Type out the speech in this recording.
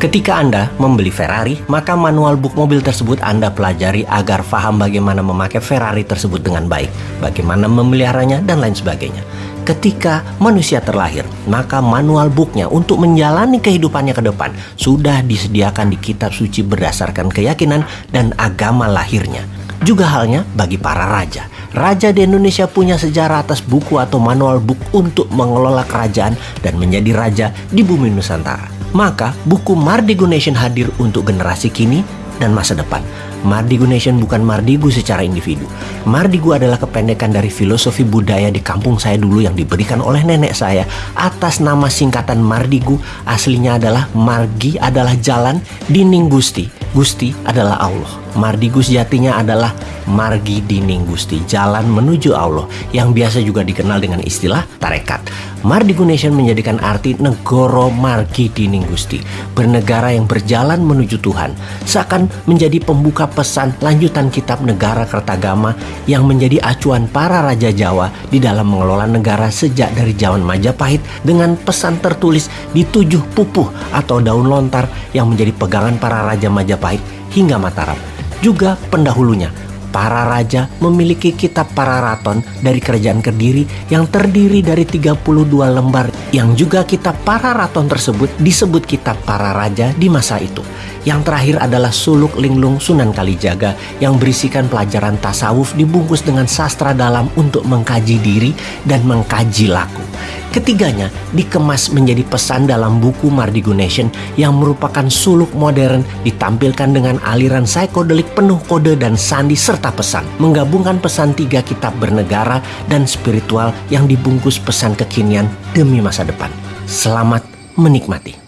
Ketika Anda membeli Ferrari, maka manual book mobil tersebut Anda pelajari agar paham bagaimana memakai Ferrari tersebut dengan baik, bagaimana memeliharanya, dan lain sebagainya. Ketika manusia terlahir, maka manual booknya untuk menjalani kehidupannya ke depan sudah disediakan di kitab suci berdasarkan keyakinan dan agama lahirnya. Juga halnya bagi para raja. Raja di Indonesia punya sejarah atas buku atau manual book untuk mengelola kerajaan dan menjadi raja di bumi Nusantara. Maka buku Mardigu Nation hadir untuk generasi kini dan masa depan. Mardigu Nation bukan Mardigu secara individu. Mardigu adalah kependekan dari filosofi budaya di kampung saya dulu yang diberikan oleh nenek saya atas nama singkatan Mardigu. Aslinya adalah Margi adalah jalan, Dining Gusti. Gusti adalah Allah. Mardigu sejatinya adalah Margi Dining Gusti, jalan menuju Allah yang biasa juga dikenal dengan istilah tarekat. Mardigu Nation menjadikan arti negoro Margi Dining Gusti, bernegara yang berjalan menuju Tuhan, seakan menjadi pembuka pesan lanjutan kitab negara Kertagama yang menjadi acuan para raja Jawa di dalam mengelola negara sejak dari zaman Majapahit dengan pesan tertulis di tujuh pupuh atau daun lontar yang menjadi pegangan para raja Majapahit hingga Mataram juga pendahulunya. Para raja memiliki kitab para raton dari kerajaan Kediri yang terdiri dari 32 lembar yang juga kitab para raton tersebut disebut kitab para raja di masa itu. Yang terakhir adalah Suluk Linglung Sunan Kalijaga yang berisikan pelajaran tasawuf dibungkus dengan sastra dalam untuk mengkaji diri dan mengkaji laku. Ketiganya dikemas menjadi pesan dalam buku Mardigo Nation yang merupakan suluk modern ditampilkan dengan aliran psikodelik penuh kode dan sandi serta pesan. Menggabungkan pesan tiga kitab bernegara dan spiritual yang dibungkus pesan kekinian demi masa depan. Selamat menikmati.